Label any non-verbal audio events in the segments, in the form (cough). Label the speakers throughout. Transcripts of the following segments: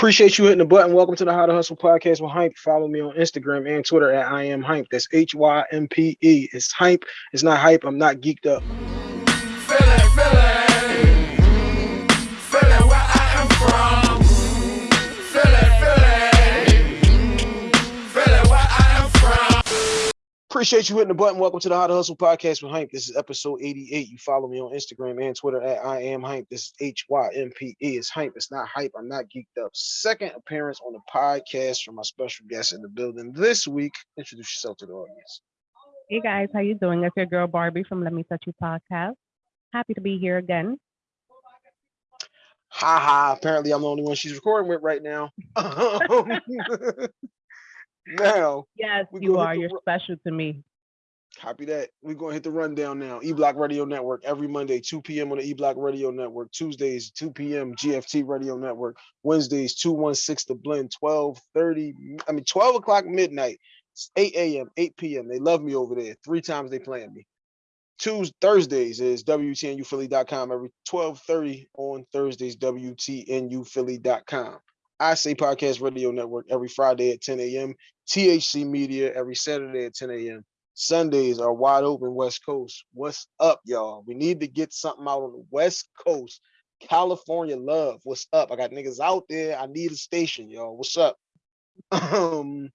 Speaker 1: Appreciate you hitting the button. Welcome to the How to Hustle podcast with Hympe. Follow me on Instagram and Twitter at I am Hympe. That's H Y M P E. It's Hympe. It's not hype. I'm not geeked up. Appreciate you hitting the button. Welcome to the How to Hustle podcast with Hympe. This is episode 88. You follow me on Instagram and Twitter at I am Hympe. This is H Y M P E. It's Hympe. It's not hype. I'm not geeked up. Second appearance on the podcast from my special guest in the building this week. Introduce yourself to the audience.
Speaker 2: Hey guys, how you doing? It's your girl Barbie from Let Me Touch You podcast. Happy to be here again.
Speaker 1: Ha ha. Apparently, I'm the only one she's recording with right now. (laughs) (laughs) (laughs) now,
Speaker 2: Yes, you are. You're special to me.
Speaker 1: Copy that. We're gonna hit the rundown now. E Block Radio Network every Monday, 2 p.m. on the E Block Radio Network. Tuesdays, 2 p.m. GFT Radio Network. Wednesdays, 216 The Blend, 12:30. I mean 12 o'clock midnight. It's 8 a.m., 8 p.m. They love me over there. Three times they playing me. Tuesdays, Thursdays is WTNUphilly.com every 12:30 on Thursdays, WTNUphilly.com. I say podcast radio network every Friday at 10 a.m. THC Media every Saturday at 10 a.m. Sundays are wide open West Coast. What's up, y'all? We need to get something out on the West Coast. California love. What's up? I got niggas out there. I need a station, y'all. What's up? (laughs) Um,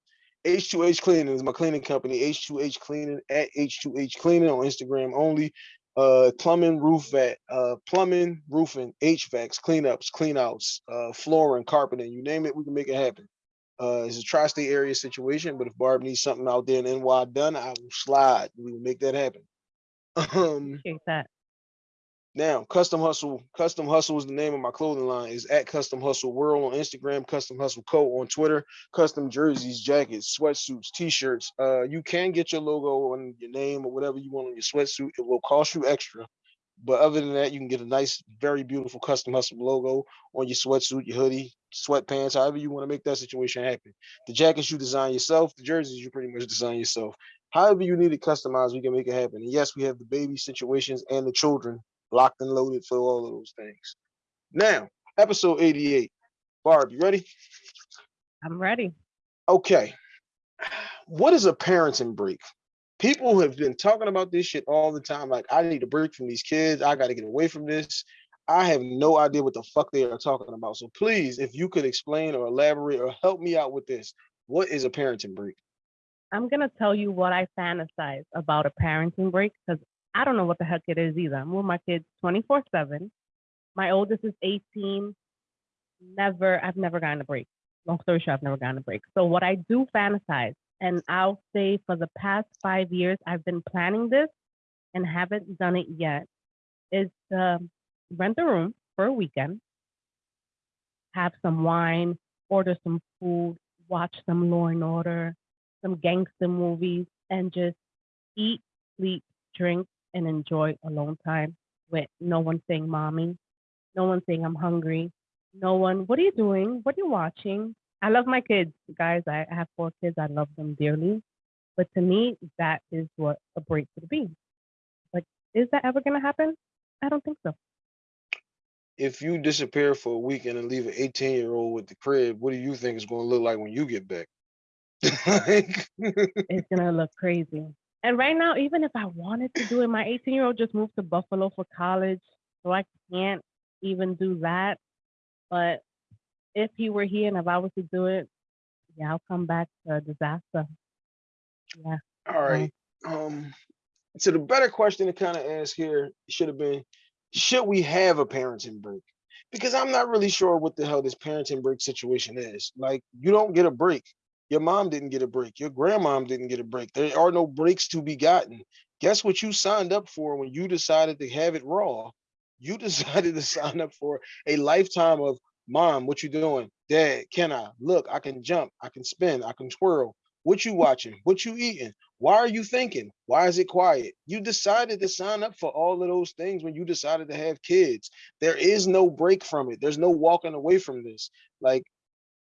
Speaker 1: H2H Cleaning is my cleaning company. H2H Cleaning at H2H Cleaning on Instagram only. Uh, plumbing, roof vat, uh, plumbing, roofing, HVACs, cleanups, cleanouts, uh, flooring, carpeting, you name it, we can make it happen. Uh, it's a tri-state area situation, but if Barb needs something out there in NY done, I will slide. We will make that happen. Um,
Speaker 2: Appreciate that.
Speaker 1: now, Custom Hustle, Custom Hustle is the name of my clothing line. Is at Custom Hustle World on Instagram, Custom Hustle Co on Twitter, custom jerseys, jackets, sweatsuits, t-shirts. Uh, you can get your logo on your name or whatever you want on your sweatsuit. It will cost you extra. But other than that, you can get a nice, very beautiful custom hustle logo on your sweatsuit, your hoodie, sweatpants, however you want to make that situation happen. The jackets you design yourself, the jerseys you pretty much (laughs) design yourself. However you need it customized, we can make it happen. And yes, we have the baby situations and the children locked and loaded for all of those things. Now, episode 88. Barb, you ready?
Speaker 2: I'm ready.
Speaker 1: Okay. What is a parenting break? People have been talking about this shit all the time. Like, I need a break from these kids. I got to get away from this. I have no idea what the fuck they are talking about. So please, if you could explain or elaborate or help me out with this, what is a parenting break?
Speaker 2: I'm gonna tell you what I fantasize about a parenting break because I don't know what the heck it is either. I'm with my kids 24/7. My oldest is 18. Never, I've never gotten a break. Long story short, I've never gotten a break. So what I do fantasize, and I'll say for the past five years, I've been planning this and haven't done it yet, is to rent a room for a weekend, have some wine, order some food, watch some Law and Order, some gangster movies, and just eat, sleep, drink, and enjoy alone time with no one saying mommy, no one saying I'm hungry, no one, what are you doing? What are you watching? I love my kids, guys. I have four kids. I love them dearly. But to me, that is what a break would be. Like, is that ever going to happen? I don't think so.
Speaker 1: If you disappear for a weekend and leave an 18 year old with the crib, what do you think it's going to look like when you get back? (laughs) like,
Speaker 2: It's going to look crazy. And right now, even if I wanted to do it, my 18 year old just moved to Buffalo for college. So I can't even do that. But if he were here and if I was to do it, yeah, I'll come back to a disaster. Yeah.
Speaker 1: all right. Um, so the better question to kind of ask here should have been, should we have a parenting break? Because I'm not really sure what the hell this parenting break situation is. Like, you don't get a break. Your mom didn't get a break. Your grandmom didn't get a break. There are no breaks to be gotten. Guess what you signed up for when you decided to have it raw? You (laughs) decided to sign up for a lifetime of mom, what you doing? Dad, can I? Look, I can jump, I can spin, I can twirl. What you watching? What you eating? Why are you thinking? Why is it quiet? You decided to sign up for all of those things when you decided to have kids. There is no break from it. There's no walking away from this. Like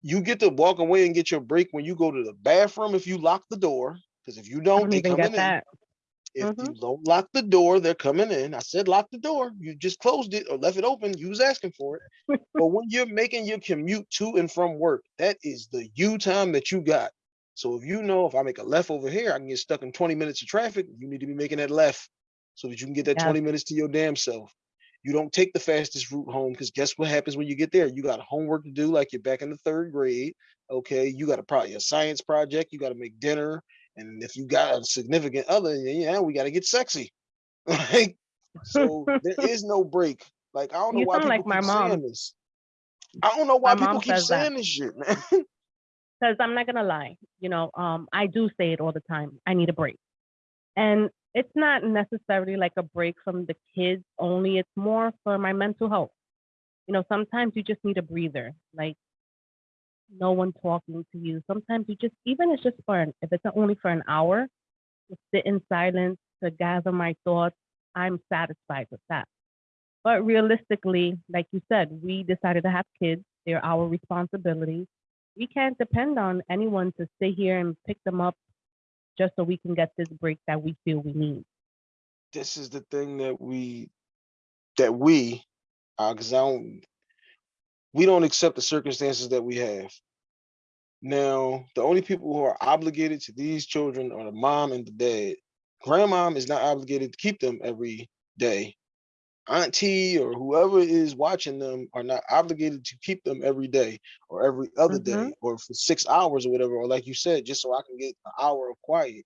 Speaker 1: you get to walk away and get your break when you go to the bathroom if you lock the door. Because if you don't,
Speaker 2: don't
Speaker 1: they
Speaker 2: get
Speaker 1: in.
Speaker 2: that.
Speaker 1: If
Speaker 2: Mhm.
Speaker 1: you don't lock the door, they're coming in. I said lock the door. You just closed it or left it open. You was asking for it. (laughs) but when you're making your commute to and from work, that is the you time that you got. So if you know if I make a left over here, I can get stuck in 20 minutes of traffic. You need to be making that left so that you can get that
Speaker 2: Yes.
Speaker 1: 20 minutes to your damn self. You don't take the fastest route home because guess what happens when you get there? You got homework to do, like you're back in the third grade. Okay, you got a probably a science project. You got to make dinner, and if you got a significant other, then yeah, we got to get sexy. (laughs) Like, so (laughs) there is no break. Like I don't know
Speaker 2: You
Speaker 1: why people
Speaker 2: like my
Speaker 1: keep saying
Speaker 2: mom.
Speaker 1: this. I don't know why
Speaker 2: My
Speaker 1: people keep
Speaker 2: says that.
Speaker 1: saying this shit, man. (laughs)
Speaker 2: because I'm not gonna lie, you know, um, I do say it all the time. I need a break, and it's not necessarily like a break from the kids only. It's more for my mental health. You know, sometimes you just need a breather, like no one talking to you. Sometimes you just, even it's just for an, if it's only for an hour, to sit in silence to gather my thoughts. I'm satisfied with that. But realistically, like you said, we decided to have kids. They're our responsibility we can't depend on anyone to sit here and pick them up just so we can get this break that we feel we need.
Speaker 1: this is the thing that we that we uh because I don't we don't accept the circumstances that we have. Now, the only people who are obligated to these children are the mom and the dad. Grandmom is not obligated to keep them every day. Auntie or whoever is watching them are not obligated to keep them every day or every other
Speaker 2: Mhm.
Speaker 1: day or for six hours or whatever, or like you said, just so I can get an hour of quiet.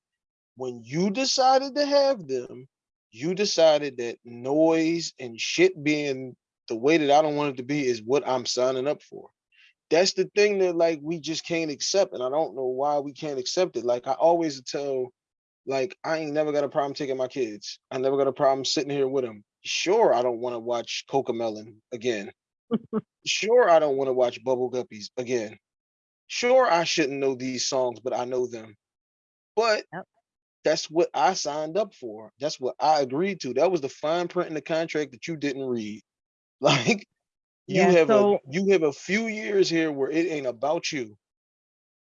Speaker 1: When you decided to have them, you decided that noise and shit being the way that I don't want it to be is what I'm signing up for. That's the thing that like we just can't accept, and I don't know why we can't accept it. Like I always tell, like I ain't never got a problem taking my kids. I never got a problem sitting here with them. Sure, I don't want to watch Cocomelon again. (laughs) sure, I don't want to watch Bubble Guppies again. Sure, I shouldn't know these songs, but I know them. But
Speaker 2: Yep.
Speaker 1: that's what I signed up for. That's what I agreed to. That was the fine print in the contract that you didn't read. (laughs) Like you
Speaker 2: Yeah,
Speaker 1: have
Speaker 2: so-
Speaker 1: a you have a few years here where it ain't about you.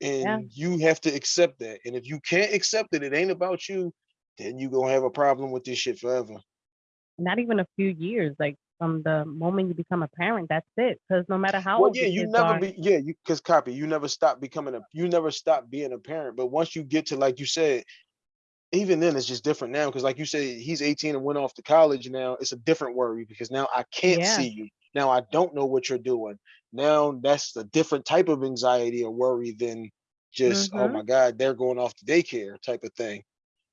Speaker 1: And you have to accept that. And if you can't accept that it ain't about you, then you gonna have a problem with this shit forever.
Speaker 2: Not even a few years, like from the moment you become a parent, that's it. Because no matter how
Speaker 1: Well,
Speaker 2: old
Speaker 1: yeah, you never
Speaker 2: are,
Speaker 1: be yeah, you because copy, you never stop becoming a you never stop being a parent. But once you get to like you said, even then it's just different now. Cause like you said, he's 18 and went off to college now. It's a different worry because now I can't
Speaker 2: Yeah.
Speaker 1: see you. Now I don't know what you're doing. Now that's a different type of anxiety or worry than just, oh
Speaker 2: Mhm.
Speaker 1: my God, they're going off to daycare type of thing.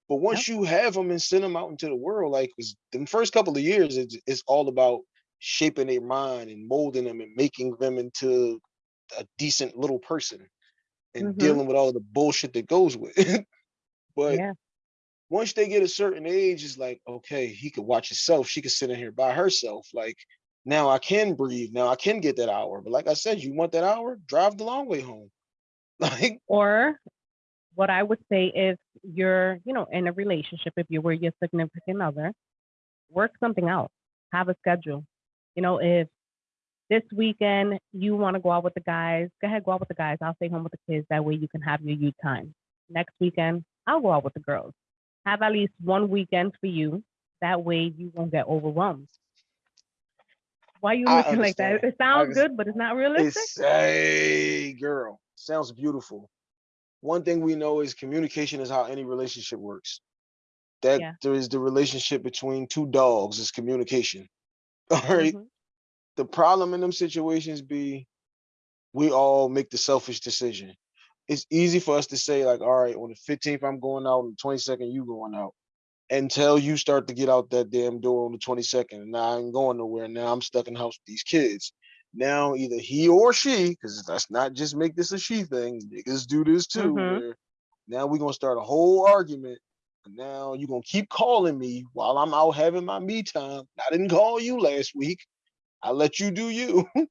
Speaker 1: But once you have them and send them out into the world, like the first couple of years, it's, it's all about shaping their mind and molding them and making them into a decent little person and
Speaker 2: Mhm.
Speaker 1: dealing with all the bullshit that goes with it. (laughs) but
Speaker 2: yeah,
Speaker 1: once they get a certain age, it's like, okay, he could watch himself. She could sit in here by herself. Like now I can breathe. Now I can get that hour. But like I said, you want that hour? Drive the long way home. (laughs) Like,
Speaker 2: or what I would say if you're, you know, in a relationship, if you were your significant other, work something out, have a schedule. You know, if this weekend you want to go out with the guys, go ahead, go out with the guys. I'll stay home with the kids. That way you can have your you time. Next weekend, I'll go out with the girls. Have at least one weekend for you. That way you won't get overwhelmed. Why are
Speaker 1: you
Speaker 2: looking like that? It sounds good, but it's not realistic.
Speaker 1: it's a girl. Sounds beautiful. One thing we know is communication is how any relationship works. That
Speaker 2: Yeah.
Speaker 1: there is the relationship between two dogs is communication. (laughs) All right.
Speaker 2: Mhm.
Speaker 1: the problem in them situations be we all make the selfish decision. It's easy for us to say, like, all right, on the 15th, I'm going out, on the 22nd, you going out. Until you start to get out that damn door on the 22nd. And now I ain't going nowhere. Now I'm stuck in the house with these kids. Now either he or she, because let's not just make this a she thing, niggas do this too,
Speaker 2: Mhm.
Speaker 1: now we're gonna start a whole argument. And now you're gonna keep calling me while I'm out having my me time. I didn't call you last week. I let you do you. (laughs)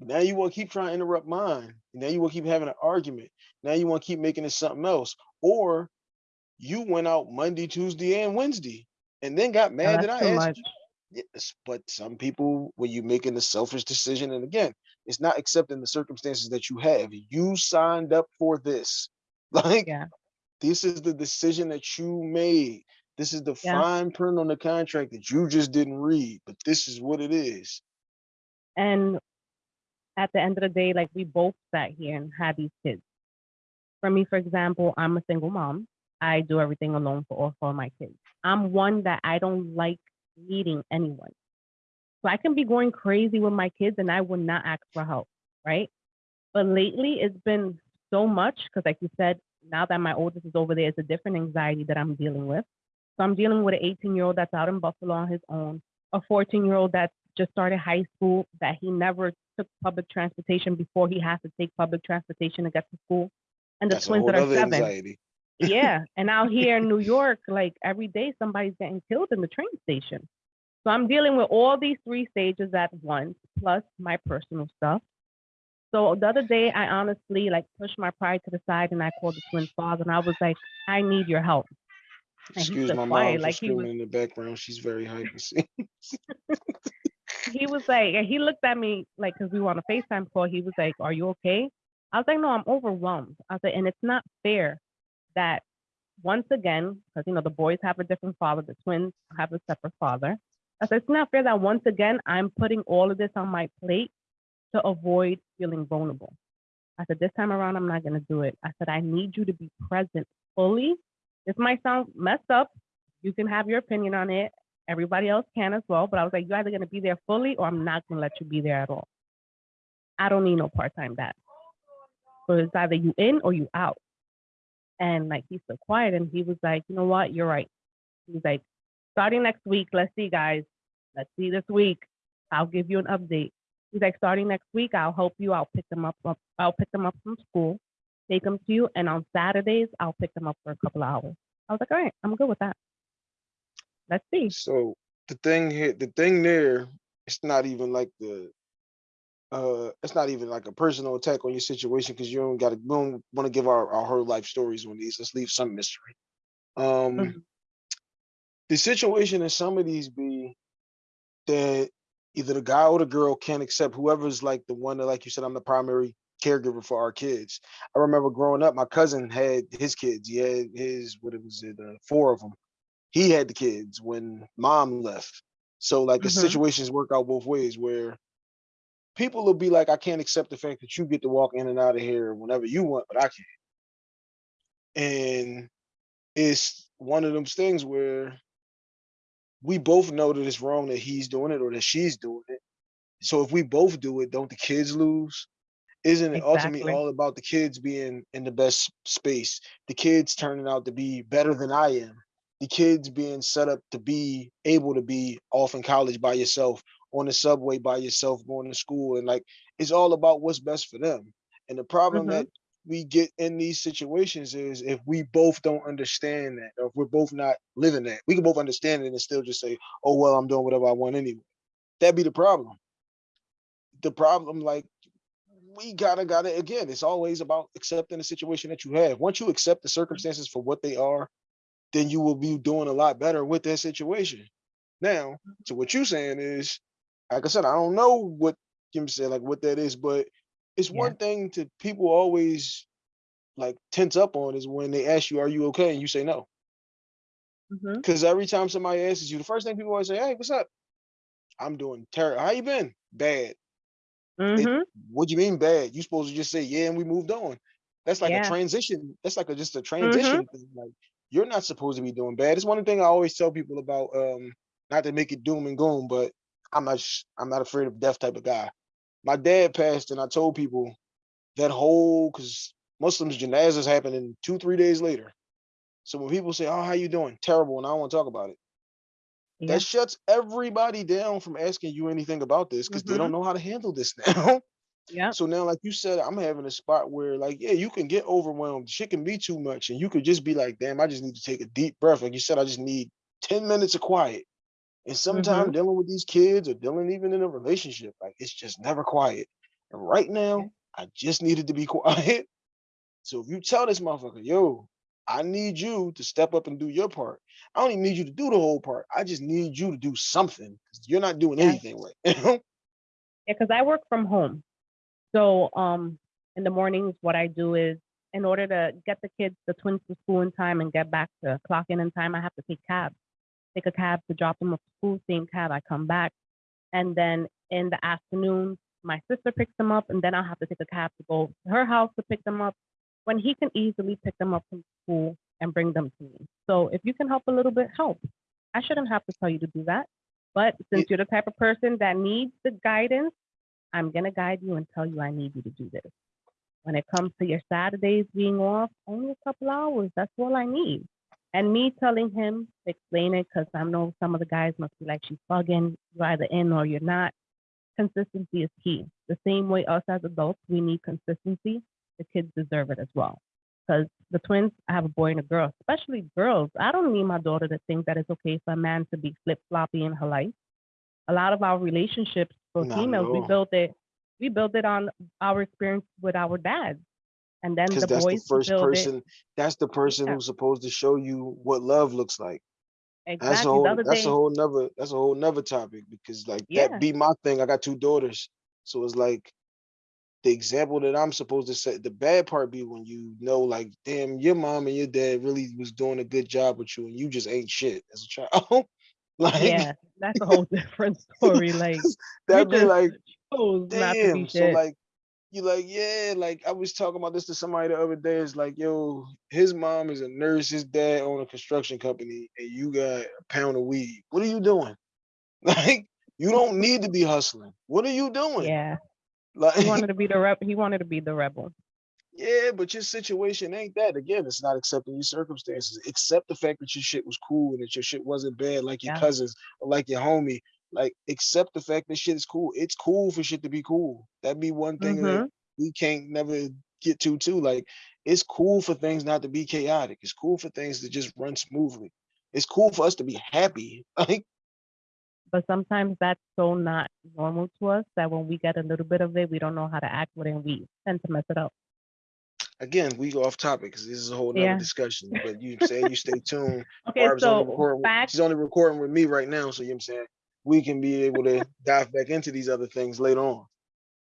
Speaker 1: now you want to keep trying to interrupt mine. Now you want to keep having an argument. Now you want to keep making it something else. Or you went out Monday, Tuesday, and Wednesday, and then got mad that I asked
Speaker 2: much.
Speaker 1: you. Yes, but some people, when you're making a selfish decision, and again, it's not accepting the circumstances that you have. You signed up for this. (laughs) Like
Speaker 2: Yeah.
Speaker 1: this is the decision that you made. This is the
Speaker 2: Yeah.
Speaker 1: fine print on the contract that you just didn't read, but this is what it is.
Speaker 2: And at the end of the day, like we both sat here and had these kids. For me, for example, I'm a single mom. I do everything alone for all four of my kids. I'm one that I don't like needing anyone. So I can be going crazy with my kids and I will not ask for help, right? But lately it's been so much because like you said, now that my oldest is over there, it's a different anxiety that I'm dealing with. So I'm dealing with an 18 year old that's out in Buffalo on his own, a 14 year old that's just started high school that he never took public transportation before he has to take public transportation to get to school. And the
Speaker 1: That's
Speaker 2: twins that are seven.
Speaker 1: anxiety.
Speaker 2: Yeah. (laughs) And out here in New York, like every day somebody's getting killed in the train station. So I'm dealing with all these three stages at once, plus my personal stuff. So the other day I honestly like pushed my pride to the side and I called the twins' father and I was like, I need your help. And
Speaker 1: Excuse my mom
Speaker 2: quiet,
Speaker 1: for
Speaker 2: like he was
Speaker 1: screaming in the background. She's very hyper. (laughs)
Speaker 2: He was like, and he looked at me like, because we were on a FaceTime call. He was like, "Are you okay?" I was like, "No, I'm overwhelmed." I was like, and it's not fair that once again, because you know the boys have a different father, the twins have a separate father. I said, it's not fair that once again I'm putting all of this on my plate to avoid feeling vulnerable. I said, this time around, I'm not going to do it. I said, I need you to be present fully. This might sound messed up. You can have your opinion on it. Everybody else can as well. But I was like, you're either going to be there fully or I'm not going to let you be there at all. I don't need no part time dad. So it's either you in or you out. And like he's so quiet and he was like, you know what? You're right. He's like, starting next week, let's see, guys. Let's see this week. I'll give you an update. He's like, starting next week, I'll help you. I'll pick them up. I'll pick them up from school, take them to you, and on Saturdays, I'll pick them up for a couple of hours. I was like, all right, I'm good with that. Let's see.
Speaker 1: So the thing here, the thing there, it's not even like the uh it's not even like a personal attack on your situation because you don't gotta we don't want to give our, our whole life stories on these. Let's leave some mystery. Um
Speaker 2: Mhm.
Speaker 1: the situation in some of these be that either the guy or the girl can't accept whoever's like the one that like you said, I'm the primary caregiver for our kids. I remember growing up, my cousin had his kids. He had his what it was it, uh, four of them. He had the kids when mom left. So like the
Speaker 2: Mhm.
Speaker 1: situations work out both ways where people will be like, I can't accept the fact that you get to walk in and out of here whenever you want, but I can't. And it's one of those things where we both know that it's wrong that he's doing it or that she's doing it. So if we both do it, don't the kids lose? Isn't it ultimately all about the kids being in the best space? The kids turning out to be better than I am. The kids being set up to be able to be off in college by yourself, on the subway by yourself, going to school, and like it's all about what's best for them. And the problem
Speaker 2: Mhm.
Speaker 1: that we get in these situations is if we both don't understand that, or if we're both not living that, we can both understand it and still just say, "Oh well, I'm doing whatever I want anyway." That'd be the problem. The problem, like we gotta gotta again, it's always about accepting the situation that you have. Once you accept the circumstances for what they are, then you will be doing a lot better with that situation. Now, to what you're saying is, like I said, I don't know what Kim said, like what that is, but it's
Speaker 2: Yeah.
Speaker 1: one thing to people always like tense up on is when they ask you, "Are you okay?" and you say no. Because every time somebody asks you, the first thing people always say, "Hey, what's up?" I'm doing terrible. How you been? Bad.
Speaker 2: Mhm.
Speaker 1: What do you mean bad? You supposed to just say yeah, and we moved on. That's like a transition. That's like a just a
Speaker 2: Mhm.
Speaker 1: transition thing. Like you're not supposed to be doing bad. It's one thing I always tell people about. Um, not to make it doom and gloom, but I'm not. I'm not afraid of death type of guy. My dad passed, and I told people that whole because Muslims janazas happen in two three days later. So when people say, "Oh, how you doing?" Terrible, and I don't want to talk about it.
Speaker 2: Yeah.
Speaker 1: That shuts everybody down from asking you anything about this because they don't
Speaker 2: Mhm.
Speaker 1: know how to handle this (laughs) now.
Speaker 2: Yeah.
Speaker 1: So now, like you said, I'm having a spot where, like, yeah, you can get overwhelmed. Shit can be too much, and you could just be like, "Damn, I just need to take a deep breath." Like you said, I just need ten minutes of quiet. And sometimes
Speaker 2: Mhm.
Speaker 1: dealing with these kids or dealing even in a relationship, like it's just never quiet. And right now, I just needed to be (laughs) quiet. So if you tell this motherfucker, yo, I need you to step up and do your part. I don't even need you to do the whole part. I just need you to do something. You're not doing
Speaker 2: Yes.
Speaker 1: anything right. now. (laughs)
Speaker 2: Yeah, because I work from home. So um in the mornings what I do is in order to get the kids, the twins to school in time and get back to clocking in time, I have to take cabs. Take a cab to drop them off to school, same cab, I come back. And then in the afternoon, my sister picks them up, and then I'll have to take a cab to go to her house to pick them up when he can easily pick them up from school and bring them to me. So if you can help a little bit, help. I shouldn't have to tell you to do that. But since you're the type of person that needs the guidance, I'm going to guide you and tell you I need you to do this. When it comes to your Saturdays being off, only a couple hours. That's all I need. And me telling him to explain it, because I know some of the guys must be like, she's bugging, you're either in or you're not. Consistency is key. The same way us as adults, we need consistency. The kids deserve it as well. Because the twins, I have a boy and a girl, especially girls. I don't need my daughter to think that it's okay for a man to be flip floppy in her life. A lot of our relationships for
Speaker 1: Not
Speaker 2: females, we built it, we built it on our experience with our dads. And then
Speaker 1: Because
Speaker 2: the
Speaker 1: that's the first
Speaker 2: build it.
Speaker 1: person, that's the person
Speaker 2: Yeah.
Speaker 1: who's supposed to show you what love looks like. That's a whole, that's
Speaker 2: day,
Speaker 1: a whole nother, that's a whole nother topic because like
Speaker 2: Yeah.
Speaker 1: that be my thing. I got two daughters. So it's like the example that I'm supposed to set. The bad part be when you know, like, damn, your mom and your dad really was doing a good job with you and you just ain't shit as a child. (laughs) like
Speaker 2: yeah, that's a whole different story. Like, (laughs)
Speaker 1: that'd be like,
Speaker 2: chose not to be
Speaker 1: damn. So like you like, yeah, like I was talking about this to somebody the other day. It's like, yo, his mom is a nurse, his dad own a construction company, and you got a pound of weed. What are you doing? (laughs) Like, you don't need to be hustling. What are you doing?
Speaker 2: yeah,
Speaker 1: Like,
Speaker 2: he wanted (laughs) to be the rep. He wanted to be the rebel.
Speaker 1: yeah, but your situation ain't that. Again, it's not accepting your circumstances. Accept the fact that your shit was cool and that your shit wasn't bad like your
Speaker 2: Yeah.
Speaker 1: cousins or like your homie. Like, accept the fact that shit is cool. It's cool for shit to be cool. That'd be one thing that
Speaker 2: Mhm.
Speaker 1: we can't never get to too. Like, it's cool for things not to be chaotic. It's cool for things to just run smoothly. It's cool for us to be happy. (laughs) Like,
Speaker 2: But sometimes that's so not normal to us that when we get a little bit of it, we don't know how to act with it, and we tend to mess it up.
Speaker 1: again, we go off topic because this is a whole nother
Speaker 2: Yeah.
Speaker 1: discussion. But you (laughs) saying you stay tuned.
Speaker 2: Okay,
Speaker 1: Barb's
Speaker 2: so back.
Speaker 1: she's only recording with me right now, so you know what I'm saying we can be able to dive back into these other things later on.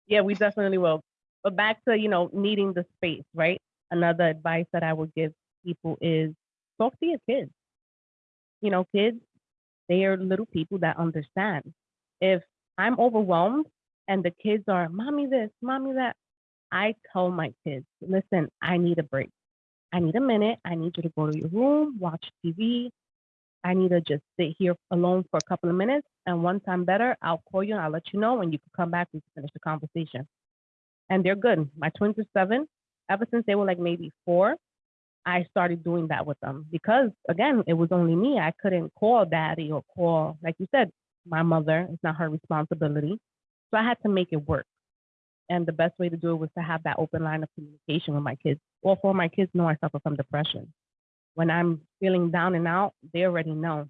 Speaker 2: Yeah, we definitely will. But back to, you know, needing the space, right? Another advice that I would give people is talk to your kids. You know, kids, they are little people that understand. If I'm overwhelmed and the kids are, mommy this, mommy that, I tell my kids, listen, I need a break. I need a minute. I need you to go to your room, watch TV. I need to just sit here alone for a couple of minutes. And once I'm better, I'll call you and I'll let you know when you can come back. and finish the conversation. And they're good. My twins are seven. Ever since they were like maybe four, I started doing that with them because again, it was only me. I couldn't call daddy or call, like you said, my mother. It's not her responsibility. So I had to make it work. And the best way to do it was to have that open line of communication with my kids. All four of my kids know I suffer from depression. When I'm feeling down and out, they already know.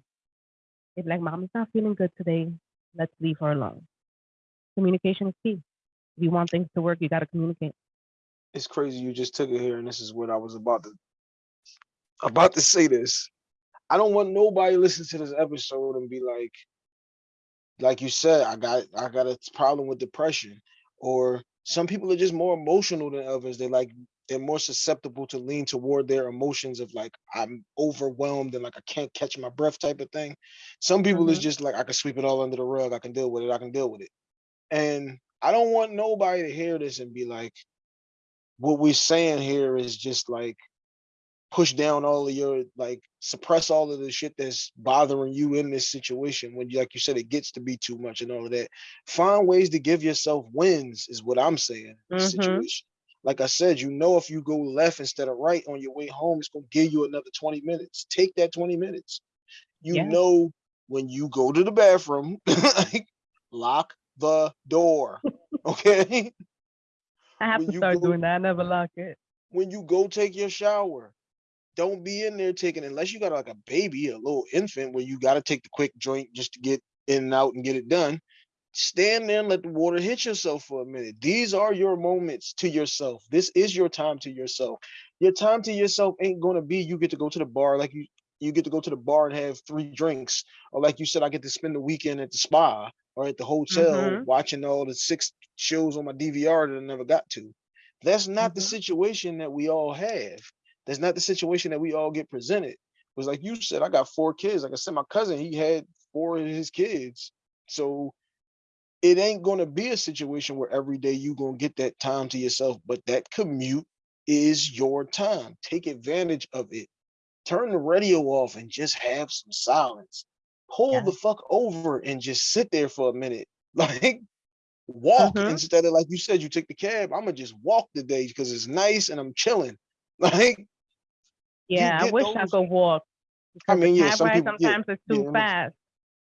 Speaker 2: They're like, Mommy's not feeling good today. Let's leave her alone. Communication is key. If you want things to work, you got to communicate.
Speaker 1: It's crazy you just took it here, and this is what I was about to about to say. This I don't want nobody listen to this episode and be like, like you said, I got I got a problem with depression, or some people are just more emotional than others. They like they're more susceptible to lean toward their emotions of like I'm overwhelmed and like I can't catch my breath type of thing. Some people is
Speaker 2: Mhm.
Speaker 1: just like I can sweep it all under the rug. I can deal with it. I can deal with it. And I don't want nobody to hear this and be like, what we're saying here is just like push down all of your like suppress all of the shit that's bothering you in this situation when you like you said it gets to be too much and all of that find ways to give yourself wins is what i'm saying in this
Speaker 2: Mhm.
Speaker 1: situation like i said you know if you go left instead of right on your way home it's going to give you another 20 minutes take that 20 minutes you
Speaker 2: Yeah.
Speaker 1: know when you go to the bathroom (laughs) like lock the door (laughs) okay
Speaker 2: I have
Speaker 1: When
Speaker 2: to start
Speaker 1: go-
Speaker 2: doing that. I never lock it.
Speaker 1: when you go take your shower, don't be in there taking unless you got like a baby, a little infant where you got to take the quick joint just to get in and out and get it done. Stand there and let the water hit yourself for a minute. These are your moments to yourself. This is your time to yourself. Your time to yourself ain't going to be you get to go to the bar like you you get to go to the bar and have three drinks or like you said I get to spend the weekend at the spa or at the hotel
Speaker 2: Mhm.
Speaker 1: watching all the six shows on my DVR that I never got to That's not the
Speaker 2: Mhm.
Speaker 1: situation that we all have. That's not the situation that we all get presented. Because like you said, I got four kids. Like I said, my cousin, he had four of his kids. So it ain't gonna be a situation where every day you gonna get that time to yourself, but that commute is your time. Take advantage of it. Turn the radio off and just have some silence. Pull
Speaker 2: Yeah.
Speaker 1: the fuck over and just sit there for a minute. (laughs) Like walk
Speaker 2: Mhm.
Speaker 1: instead of like you said, you take the cab. I'm gonna just walk today because it's nice and I'm chilling. (laughs) Like
Speaker 2: Yeah, I wish I could walk.
Speaker 1: I mean, yeah, some people, yeah,
Speaker 2: sometimes it's too
Speaker 1: I'm-
Speaker 2: fast.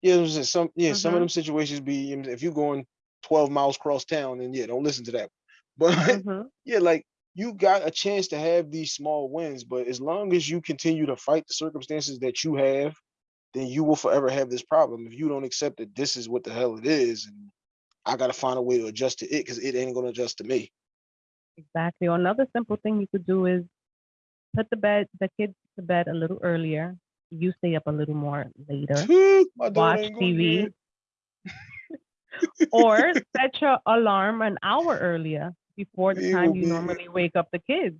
Speaker 1: Yeah, it was just some, yeah, some of
Speaker 2: Mhm.
Speaker 1: them situations be if you're going 12 miles cross town, then yeah, don't listen to that. (laughs) But
Speaker 2: Mhm.
Speaker 1: yeah, like you got a chance to have these small wins, but as long as you continue to fight the circumstances that you have, then you will forever have this problem. If you don't accept that this is what the hell it is, and I gotta find a way to adjust to it because it ain't gonna adjust to me.
Speaker 2: Exactly. Or another simple thing you could do is put the bed the kids to bed a little earlier. You stay up a little more later. Watch
Speaker 1: ain't going to
Speaker 2: TV. or (laughs) set your alarm an hour earlier before the
Speaker 1: We
Speaker 2: time you
Speaker 1: be-
Speaker 2: normally wake up the kids.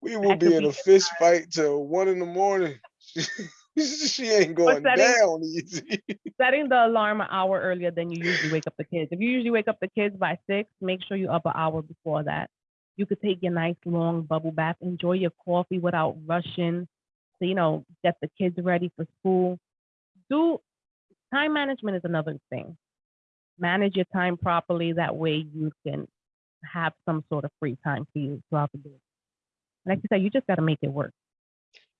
Speaker 1: We will be in a fist fight till one in the morning. (laughs) she ain't going
Speaker 2: setting-
Speaker 1: down easy. (laughs)
Speaker 2: Setting the alarm an hour earlier than you usually wake up the kids. If you usually wake up the kids by six, make sure you're up an hour before that. You could take your nice long bubble bath, enjoy your coffee without rushing. So, you know, get the kids ready for school. Do time management is another thing. Manage your time properly. That way you can have some sort of free time for you throughout the day. Like you said, you just got to make it work.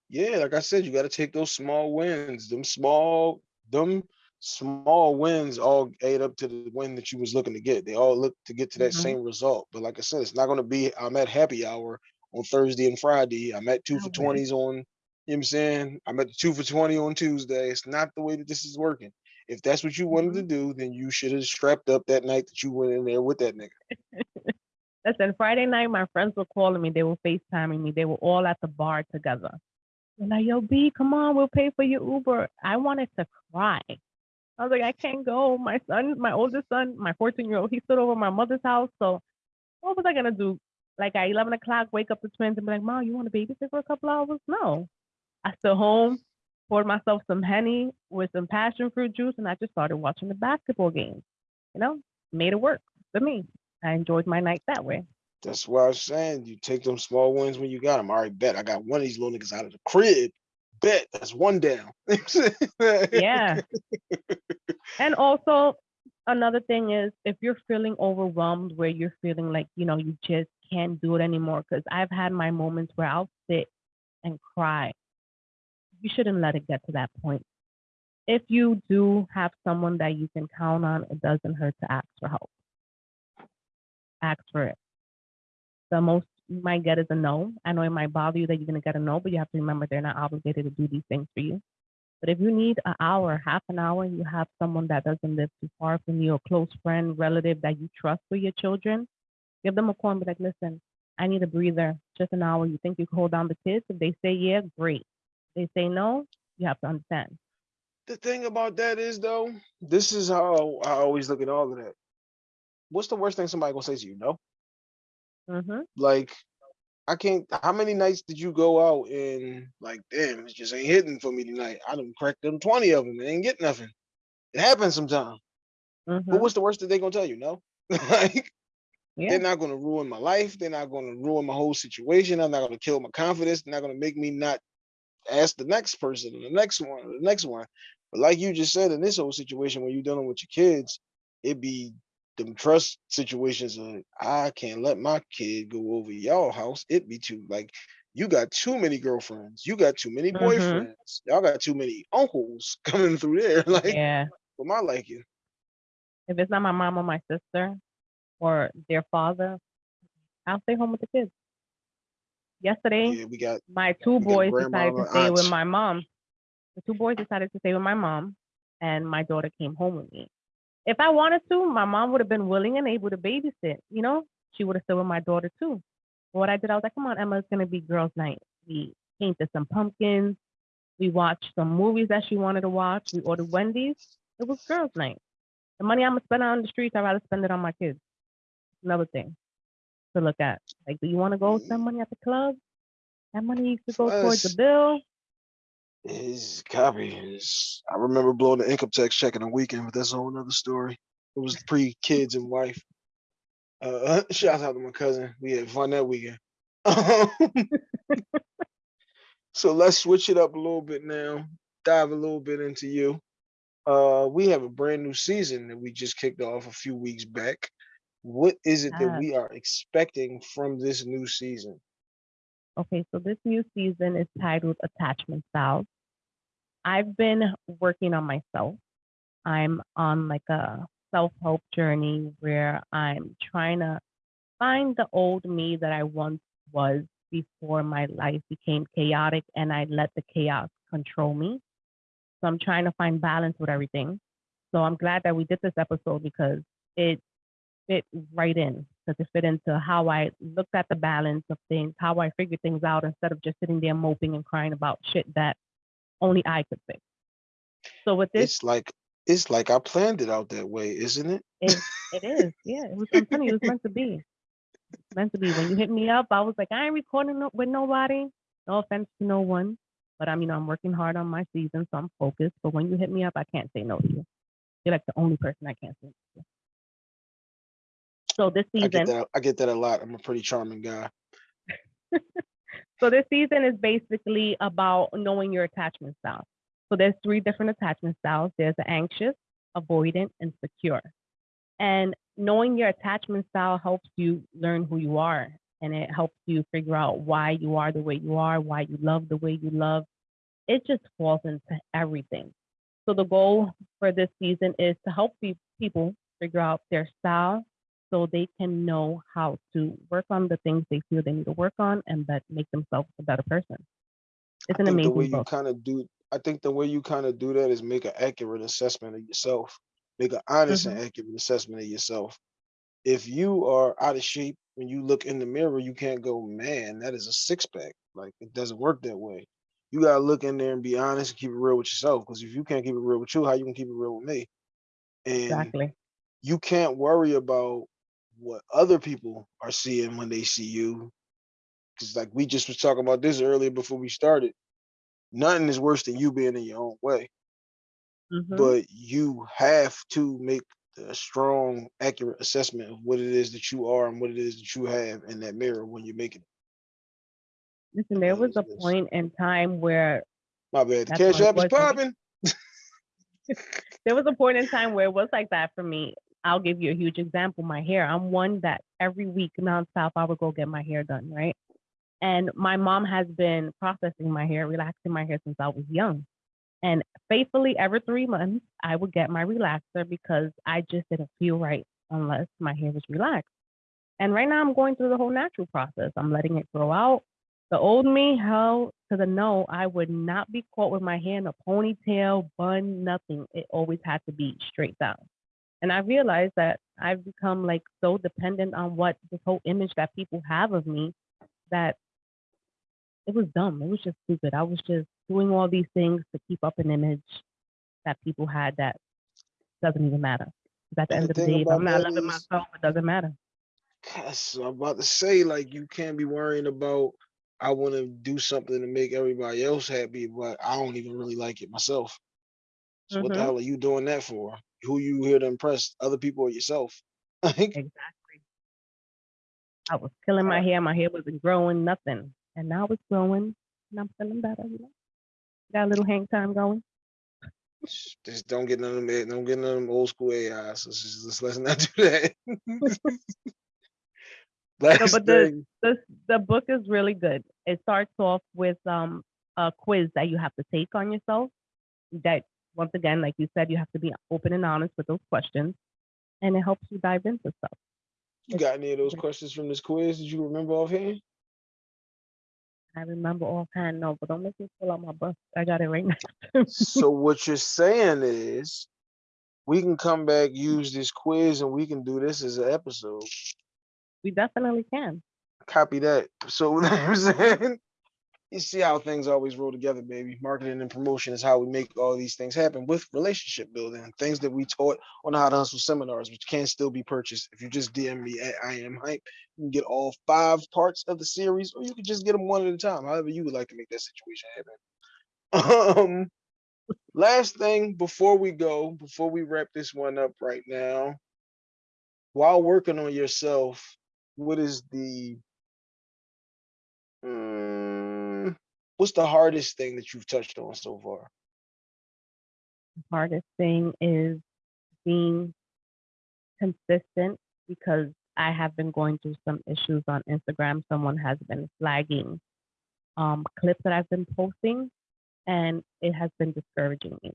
Speaker 1: Yeah, like I said, you got to take those small wins. Them small, them small wins all add up to the win that you was looking to get. They all look to get to that
Speaker 2: Mhm.
Speaker 1: same result. But like I said, it's not going to be. I'm at happy hour on Thursday and Friday. I'm at two for twenties on. You know what I'm saying? I'm at the two for twenty on Tuesday. It's not the way that this is working. If that's what you wanted to mm-hmm. do, then you should have strapped up that night that you went in there with that nigga. (laughs)
Speaker 2: Listen, Friday night, my friends were calling me. They were FaceTiming me. They were all at the bar together. They're like, yo, B, come on, we'll pay for your Uber. I wanted to cry. I was like, I can't go. My son, my oldest son, my 14 year old, he stood over my mother's house. So what was I going to do? Like at 11 o'clock, wake up the twins and be like, Mom, you want to babysit for a couple hours? No. I stood home, poured myself some Henny with some passion fruit juice, and I just started watching the basketball game. You know, made it work for me. I enjoyed my night that way.
Speaker 1: That's why I was saying you take them small wins when you got them. All right, bet I got one of these little niggas out of the crib. Bet that's one down. (laughs)
Speaker 2: Yeah. and also, another thing is if you're feeling overwhelmed, where you're feeling like, you know, you just can't do it anymore, because I've had my moments where I'll sit and cry. You shouldn't let it get to that point. If you do have someone that you can count on, it doesn't hurt to ask for help. Ask for it. The most you might get is a no. I know it might bother you that you're going to get a no, but you have to remember they're not obligated to do these things for you. But if you need an hour, half an hour, you have someone that doesn't live too far from you, a close friend, relative that you trust for your children, give them a call and be like, listen, I need a breather, just an hour. You think you can hold down the kids? If they say yeah, great. They say no, you have to understand.
Speaker 1: the thing about that is though, this is how I always look at all of that. What's the worst thing somebody gonna say to you? No,
Speaker 2: hmm
Speaker 1: like I can't. How many nights did you go out and like, damn, it just ain't hitting for me tonight? I done cracked them twenty of them and ain't get nothing. It happens sometimes.
Speaker 2: hmm
Speaker 1: But what's the worst that they gonna tell you? No, (laughs) like
Speaker 2: Yeah.
Speaker 1: they're not gonna ruin my life. They're not gonna ruin my whole situation. I'm not gonna kill my confidence. They're not gonna make me not ask the next person and the next one, the next one. But like you just said, in this whole situation when you're dealing with your kids, it be them trust situations. Of, I can't let my kid go over y'all house. It be too like you got too many girlfriends. You got too many
Speaker 2: Mhm.
Speaker 1: boyfriends. Y'all got too many uncles (laughs) coming through there. (laughs) Like
Speaker 2: yeah.
Speaker 1: for my liking.
Speaker 2: If it's not my mom or my sister or their father, I'll stay home with the kids. Yesterday,
Speaker 1: Yeah, we got
Speaker 2: my two boys decided to stay with my mom. The two boys decided to stay with my mom, and my daughter came home with me. If I wanted to, my mom would have been willing and able to babysit. You know, she would have stayed with my daughter too. But what I did, I was like, "Come on, Emma, it's gonna be girls' night." We painted some pumpkins. We watched some movies that she wanted to watch. We ordered Wendy's. It was girls' night. The money I'm gonna spend on the streets, I'd rather spend it on my kids. Another thing to look at. Like, do you want to go spend money at the club? That money could go towards the bill.
Speaker 1: Is copy. Is I remember blowing the income tax check in a weekend, but that's a whole nother story. It was pre kids and wife. Uh, (laughs) shout out to my cousin. We had fun that weekend. (laughs) so let's switch it up a little bit now. Dive a little bit into you. Uh, we have a brand new season that we just kicked off a few weeks back. What is it that
Speaker 2: ah.
Speaker 1: we are expecting from this new season?
Speaker 2: Okay, so this new season is titled Attachment Styles. I've been working on myself. I'm on like a self help journey where I'm trying to find the old me that I once was before my life became chaotic and I let the chaos control me. So I'm trying to find balance with everything. So I'm glad that we did this episode because it fit right in because it fit into how I looked at the balance of things, how I figured things out instead of just sitting there moping and crying about shit that only I could fix. So with this,
Speaker 1: It's like it's like I planned it out that way, isn't it?
Speaker 2: it, it is, yeah. It was you, it was meant to be. Meant to be. When you hit me up, I was like, I ain't recording no, with nobody. No offense to no one, but I'm, you know, I'm working hard on my season, so I'm focused. But when you hit me up, I can't say no to you. You're like the only person I can't say no to. So this
Speaker 1: I get
Speaker 2: season,
Speaker 1: that. I get that a lot. I'm a pretty charming guy. (laughs)
Speaker 2: So this season is basically about knowing your attachment style. So there's three different attachment styles. There's the anxious, avoidant, and secure. And knowing your attachment style helps you learn who you are and it helps you figure out why you are the way you are, why you love the way you love. It just falls into everything. So the goal for this season is to help people figure out their style so they can know how to work on the things they feel they need to work on and that make themselves a better person. It's an
Speaker 1: think the way
Speaker 2: amazing
Speaker 1: you kind of do. I think the way you kind of do that is make an accurate assessment of yourself. Make an honest and mm-hmm. accurate assessment of yourself. If you are out of shape when you look in the mirror, you can't go, man, that is a six pack. Like it doesn't work that way. You gotta look in there and be honest and keep it real with yourself. Because if you can't keep it real with you, how you can keep it real with me? And
Speaker 2: Exactly.
Speaker 1: you can't worry about what other people are seeing when they see you. Cause like we just was talking about this earlier before we started. Nothing is worse than you being in your own way.
Speaker 2: Mhm.
Speaker 1: But you have to make a strong, accurate assessment of what it is that you are and what it is that you have in that mirror when you're making it.
Speaker 2: Listen, there was a point in time where
Speaker 1: My bad. The cash app is
Speaker 2: was for me.
Speaker 1: popping. (laughs)
Speaker 2: there was a point in time where it was like that for me. I'll give you a huge example. My hair. I'm one that every week nonstop I would go get my hair done, right? And my mom has been processing my hair, relaxing my hair since I was young. And faithfully, every three months, I would get my relaxer because I just didn't feel right unless my hair was relaxed. And right now, I'm going through the whole natural process. I'm letting it grow out. The old me, hell to the no, I would not be caught with my hair in a ponytail, bun, nothing. It always had to be straight down. And I realized that I've become like so dependent on what this whole image that people have of me that it was dumb. It was just stupid. I was just doing all these things to keep up an image that people had that doesn't even matter. at the
Speaker 1: And
Speaker 2: end
Speaker 1: the
Speaker 2: of the day, if I'm not loving
Speaker 1: is-
Speaker 2: myself, it doesn't matter.
Speaker 1: Yes, I'm about to say, like, you can't be worrying about I want to do something to make everybody else happy, but I don't even really like it myself. So what the
Speaker 2: Mhm.
Speaker 1: hell are you doing that for? Who you here to impress? Other people or yourself? (laughs)
Speaker 2: Exactly. I was killing my hair. My hair wasn't growing, nothing. And now it's growing and I'm feeling better, you know. Got a little hang time going.
Speaker 1: just don't get none of them. Don't get none of them old school AIs. Let's just let's, let's not do that. (laughs) (laughs) Last
Speaker 2: but the- the the book is really good. It starts off with um a quiz that you have to take on yourself. That once again, like you said, you have to be open and honest with those questions, and it helps you dive into stuff.
Speaker 1: you got any of those questions from this quiz? Did you remember offhand?
Speaker 2: I remember offhand, no, but don't make me pull out my book. I got it right now.
Speaker 1: so (laughs) what you're saying is we can come back, use this quiz, and we can do this as an episode.
Speaker 2: we definitely can.
Speaker 1: Copy that. So (laughs) what I'm saying, you see how things always roll together, baby. Marketing and promotion is how we make all these things happen with relationship building, things that we taught on how to hustle seminars, which can still be purchased. If you just DM me at I am Hympe, you can get all five parts of the series, or you can just get them one at a time, however you would like to make that situation happen. (laughs) Um, last thing before we go, before we wrap this one up right now, while working on yourself, what is the mm, what's the hardest thing that you've touched on so far?
Speaker 2: The hardest thing is being consistent because I have been going through some issues on Instagram. Someone has been flagging um, clips that I've been posting, and it has been discouraging me.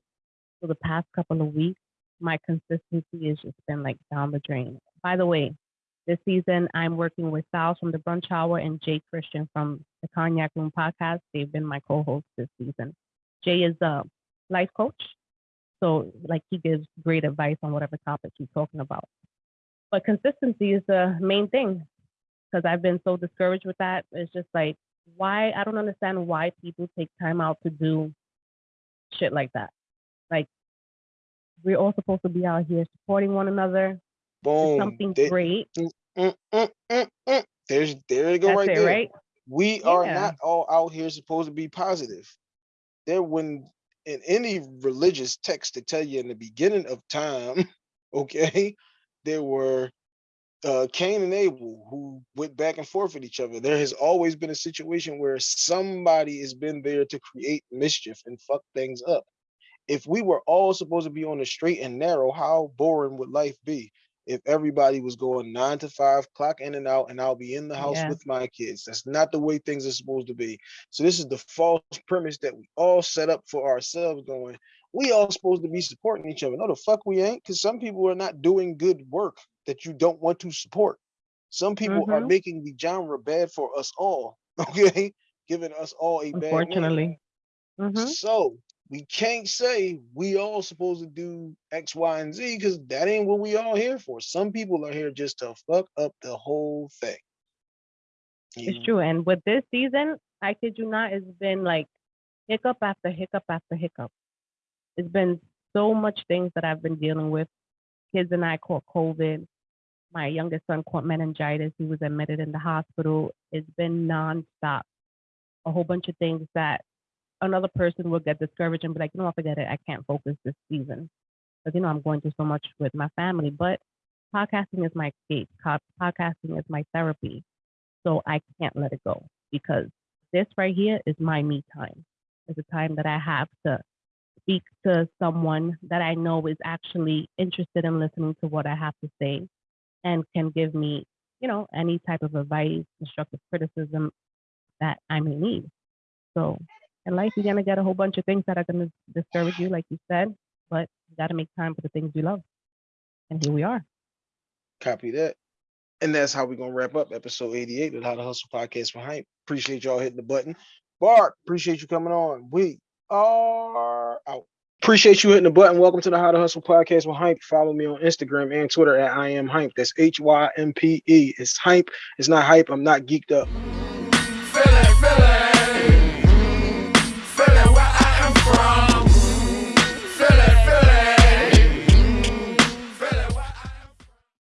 Speaker 2: So the past couple of weeks, my consistency has just been like down the drain. By the way, this season I'm working with Sal from the Brunch Hour and Jay Christian from the Cognac Room podcast. They've been my co-hosts this season. Jay is a life coach, so like he gives great advice on whatever topic he's talking about. But consistency is the main thing because I've been so discouraged with that. It's just like why I don't understand why people take time out to do shit like that. Like we're all supposed to be out here supporting one another.
Speaker 1: Boom.
Speaker 2: Something
Speaker 1: They-
Speaker 2: great.
Speaker 1: mm, mm, mm, mm, mm. There's there you go
Speaker 2: That's
Speaker 1: right
Speaker 2: it,
Speaker 1: there.
Speaker 2: right?
Speaker 1: We are not all out here supposed to be positive. There when in any religious text to tell you in the beginning of time, (laughs) okay, there were uh Cain and Abel who went back and forth with each other. There has always been a situation where somebody has been there to create mischief and fuck things up. If we were all supposed to be on the straight and narrow, how boring would life be? If everybody was going nine to five, clock in and out, and I'll be in the house
Speaker 2: Yeah.
Speaker 1: with my kids. That's not the way things are supposed to be. So this is the false premise that we all set up for ourselves going, we all supposed to be supporting each other. No, the fuck we ain't, because some people are not doing good work that you don't want to support. Some people are
Speaker 2: Mhm.
Speaker 1: making the genre bad for us all, (laughs) okay? Giving us all a bad.
Speaker 2: Unfortunately. hmm
Speaker 1: So we can't say we all supposed to do X, Y, and Z because that ain't what we all here for. Some people are here just to fuck up the whole thing.
Speaker 2: It's true. And with this season, I kid you not, it's been like hiccup after hiccup after hiccup. It's been so much things that I've been dealing with. Kids and I caught COVID. My youngest son caught meningitis. He was admitted in the hospital. It's been nonstop. A whole bunch of things that another person will get discouraged and be like, you know, what, forget it. I can't focus this season. Because, you know, I'm going through so much with my family. But podcasting is my escape. Podcasting is my therapy. So I can't let it go because this right here is my me time. It's a time that I have to speak to someone that I know is actually interested in listening to what I have to say and can give me, you know, any type of advice, constructive criticism that I may need. So in life, you're to get a whole bunch of things that are to discourage you, like you said, but you got to make time for the things you love. And here we are.
Speaker 1: Copy that. And that's how we're gonna wrap up episode 88 of How to Hustle Podcast for Hympe. Appreciate y'all hitting the button. Bart, appreciate you coming on. We are out. Appreciate you hitting the button. Welcome to the How to Hustle Podcast with Hympe. Follow me on Instagram and Twitter at I am Hympe. That's H Y M P E. It's Hympe. It's not hype. I'm not geeked up.